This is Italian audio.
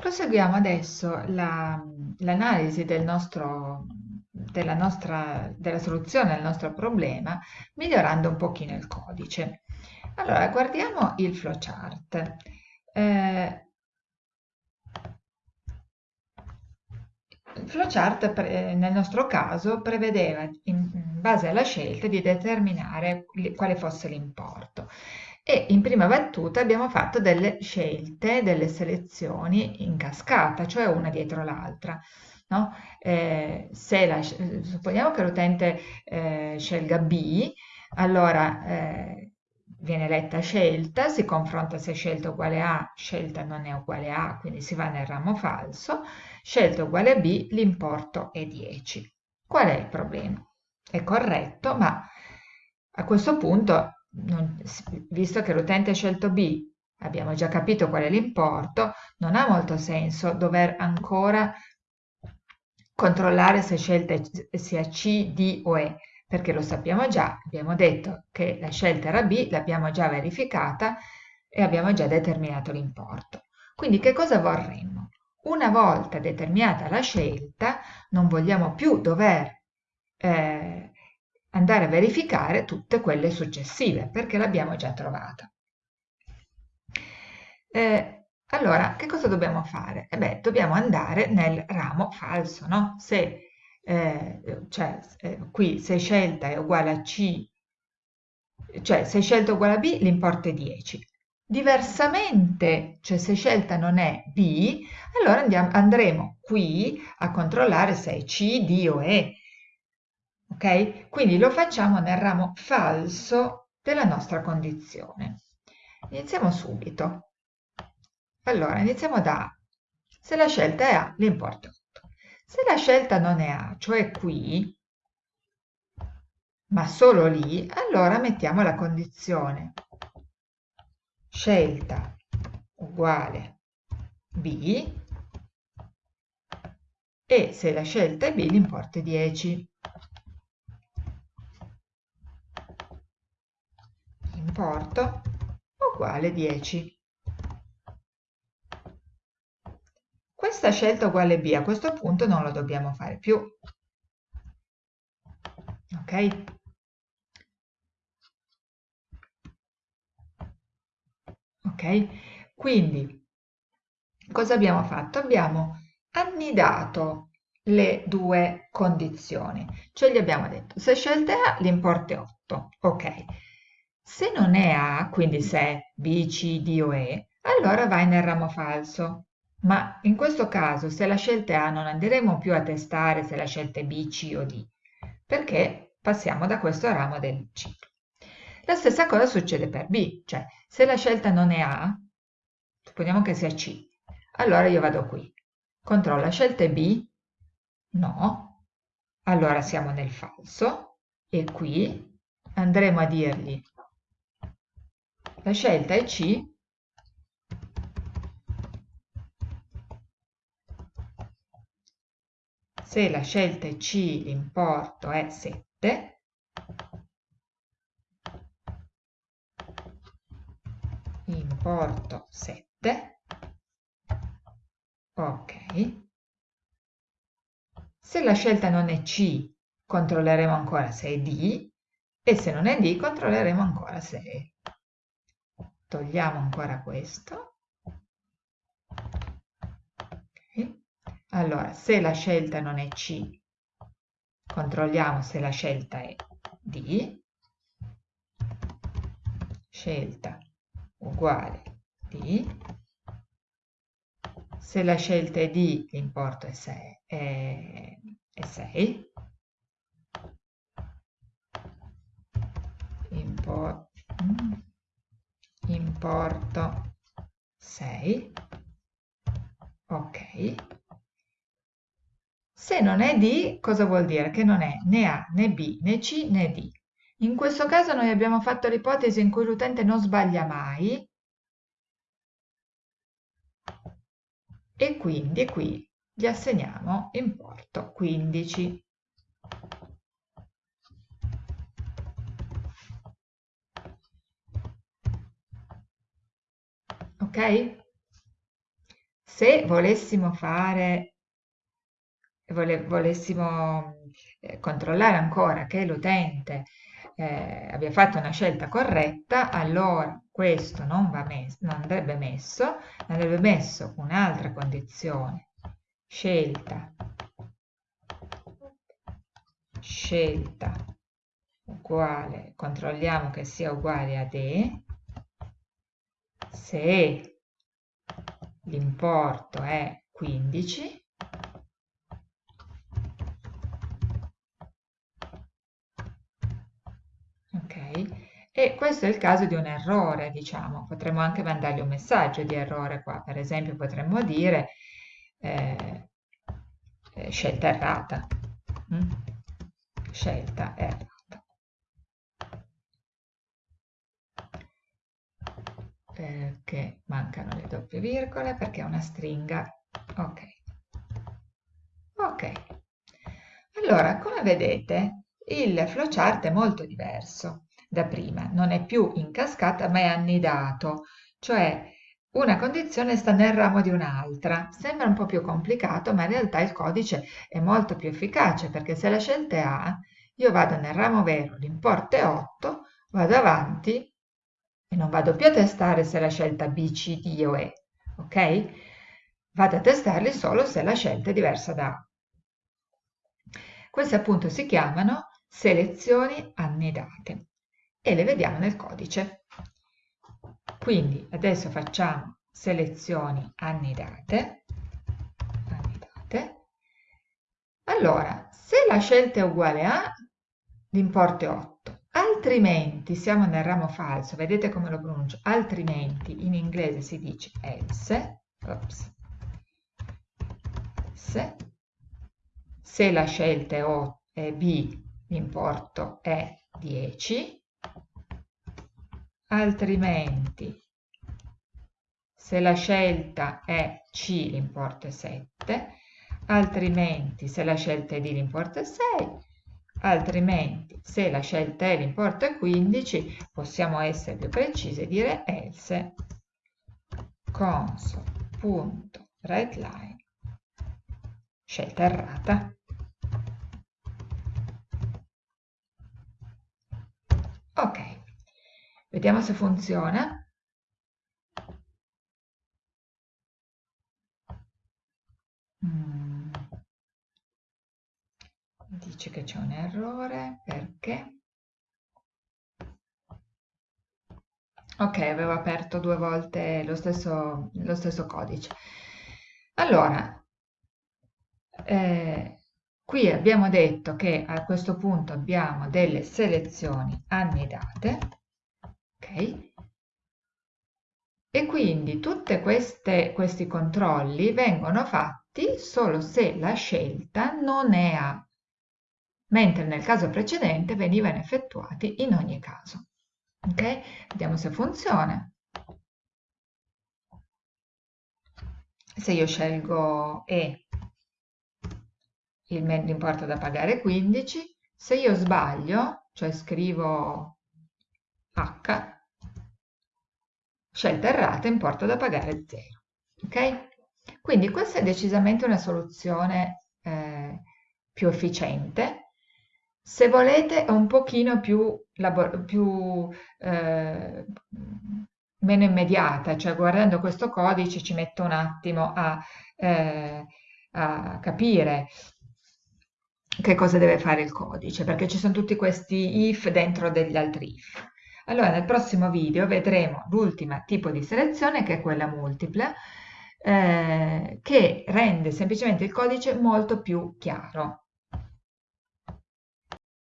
Proseguiamo adesso l'analisi del nostro, della, nostra, della soluzione del nostro problema migliorando un pochino il codice. Allora, guardiamo il flowchart. Eh, il flowchart nel nostro caso prevedeva in base alla scelta di determinare quale fosse l'importo e in prima battuta abbiamo fatto delle scelte, delle selezioni in cascata, cioè una dietro l'altra. No? Eh, la, supponiamo che l'utente eh, scelga B, allora eh, viene letta scelta, si confronta se scelta uguale A, scelta non è uguale A, quindi si va nel ramo falso, scelta uguale B, l'importo è 10. Qual è il problema? È corretto, ma a questo punto non, visto che l'utente ha scelto B, abbiamo già capito qual è l'importo, non ha molto senso dover ancora controllare se scelta sia C, D o E, perché lo sappiamo già, abbiamo detto che la scelta era B, l'abbiamo già verificata e abbiamo già determinato l'importo. Quindi che cosa vorremmo? Una volta determinata la scelta, non vogliamo più dover eh, andare a verificare tutte quelle successive perché l'abbiamo già trovata. Eh, allora, che cosa dobbiamo fare? Eh beh, dobbiamo andare nel ramo falso, no? Se, eh, cioè, eh, qui se scelta è uguale a C, cioè se scelta è uguale a B, l'importo è 10. Diversamente, cioè se scelta non è B, allora andiamo, andremo qui a controllare se è C, D o E ok? Quindi lo facciamo nel ramo falso della nostra condizione. Iniziamo subito. Allora, iniziamo da A. Se la scelta è A, l'importo è 8. Se la scelta non è A, cioè qui, ma solo lì, allora mettiamo la condizione scelta uguale B e se la scelta è B l'importo è 10. Importo uguale 10. Questa scelta uguale B a questo punto non lo dobbiamo fare più. Ok? Ok? Quindi, cosa abbiamo fatto? Abbiamo annidato le due condizioni, cioè gli abbiamo detto se scelta A l'importo è 8, ok, se non è A, quindi se è B, C, D o E, allora vai nel ramo falso. Ma in questo caso, se la scelta è A, non andremo più a testare se la scelta è B, C o D, perché passiamo da questo ramo del ciclo. La stessa cosa succede per B, cioè se la scelta non è A, supponiamo che sia C, allora io vado qui, controllo la scelta è B, no, allora siamo nel falso e qui andremo a dirgli la scelta è C, se la scelta è C l'importo è 7, importo 7, ok. Se la scelta non è C, controlleremo ancora se è D, e se non è D, controlleremo ancora se è togliamo ancora questo. Okay. Allora, se la scelta non è C, controlliamo se la scelta è D. Scelta uguale D. Se la scelta è D, l'importo è 6. È, è 6. Import, mm importo 6 ok. Se non è D cosa vuol dire? che non è né A né B né C né D. In questo caso noi abbiamo fatto l'ipotesi in cui l'utente non sbaglia mai. E quindi qui gli assegniamo importo 15 se volessimo fare, vole, volessimo eh, controllare ancora che l'utente eh, abbia fatto una scelta corretta, allora questo non, messo, non andrebbe messo, andrebbe messo un'altra condizione, scelta, scelta uguale, controlliamo che sia uguale a D, se l'importo è 15, E questo è il caso di un errore, diciamo. Potremmo anche mandargli un messaggio di errore qua. Per esempio potremmo dire eh, eh, scelta errata. Mm? Scelta errata. Perché mancano le doppie virgole, perché è una stringa. Ok. Ok. Allora, come vedete, il flowchart è molto diverso da prima, non è più in cascata ma è annidato, cioè una condizione sta nel ramo di un'altra. Sembra un po' più complicato, ma in realtà il codice è molto più efficace perché se la scelta è A, io vado nel ramo vero, l'importo è 8, vado avanti e non vado più a testare se la scelta B, C, D o E, ok? Vado a testarli solo se la scelta è diversa da A. Queste appunto si chiamano selezioni annidate e le vediamo nel codice. Quindi adesso facciamo selezioni annidate. annidate. Allora, se la scelta è uguale a, l'importo è 8. Altrimenti, siamo nel ramo falso, vedete come lo pronuncio, altrimenti in inglese si dice else, ops, se, se la scelta è, o, è B, l'importo è 10, altrimenti se la scelta è C l'importo è 7, altrimenti se la scelta è D l'importo è 6, altrimenti se la scelta è l'importo è 15, possiamo essere più precisi e dire else console.writeLine scelta errata. Ok. Vediamo se funziona. Mm. Dice che c'è un errore, perché? Ok, avevo aperto due volte lo stesso, lo stesso codice. Allora, eh, qui abbiamo detto che a questo punto abbiamo delle selezioni annidate e quindi tutti questi controlli vengono fatti solo se la scelta non è A, mentre nel caso precedente venivano effettuati in ogni caso. Ok? Vediamo se funziona. Se io scelgo E, l'importo da pagare è 15, se io sbaglio, cioè scrivo H, scelta errata, importo da pagare 0. Ok? Quindi questa è decisamente una soluzione eh, più efficiente. Se volete è un pochino più, più eh, meno immediata, cioè guardando questo codice ci metto un attimo a, eh, a capire che cosa deve fare il codice, perché ci sono tutti questi if dentro degli altri if. Allora nel prossimo video vedremo l'ultima tipo di selezione che è quella multipla eh, che rende semplicemente il codice molto più chiaro.